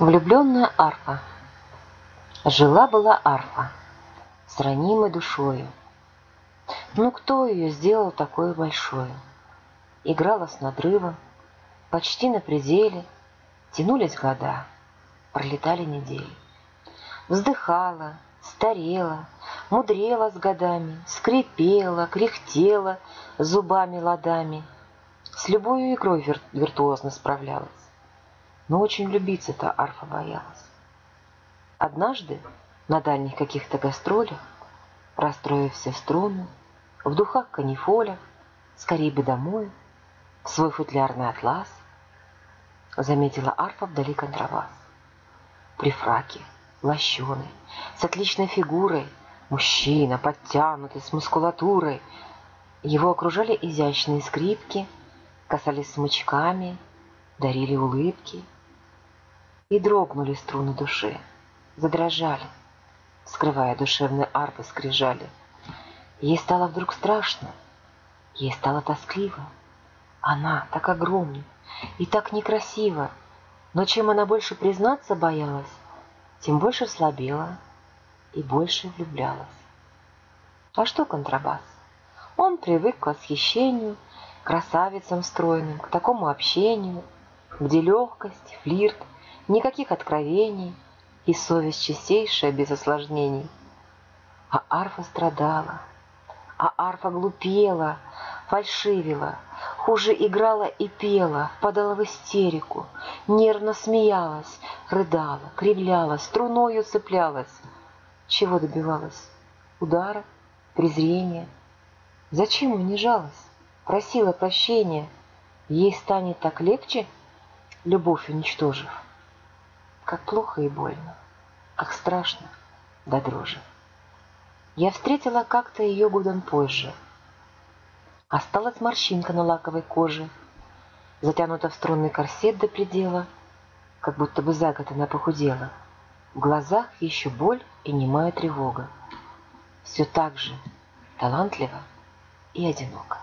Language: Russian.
Влюбленная арфа. Жила-была арфа с ранимой душою. Ну кто ее сделал такой большой? Играла с надрывом, почти на пределе, Тянулись года, пролетали недели. Вздыхала, старела, мудрела с годами, Скрипела, кряхтела зубами ладами, С любой игрой вир виртуозно справлялась но очень влюбиться-то арфа боялась. Однажды на дальних каких-то гастролях, расстроив все струны, в духах канифоля, скорее бы домой, в свой футлярный атлас, заметила арфа вдали контрабас. При фраке, лощеный, с отличной фигурой, мужчина, подтянутый, с мускулатурой. Его окружали изящные скрипки, касались смычками, дарили улыбки — и дрогнули струны души, задрожали, скрывая душевные арфы скрижали. Ей стало вдруг страшно, ей стало тоскливо. Она так огромна и так некрасива, но чем она больше признаться боялась, тем больше слабела и больше влюблялась. А что контрабас? Он привык к восхищению, красавицам стройным, к такому общению, где легкость, флирт — никаких откровений и совесть чистейшая без осложнений. А арфа страдала, а арфа глупела, фальшивила, хуже играла и пела, падала в истерику, нервно смеялась, рыдала, кривлялась, струною цеплялась. Чего добивалась? Удара? Презрения? Зачем унижалась? Просила прощения. Ей станет так легче, любовь уничтожив. Как плохо и больно, как страшно да дрожи. Я встретила как-то ее годом позже. Осталась морщинка на лаковой коже, затянута в струнный корсет до предела, как будто бы за год она похудела. В глазах еще боль и немая тревога. Все так же талантливо и одиноко.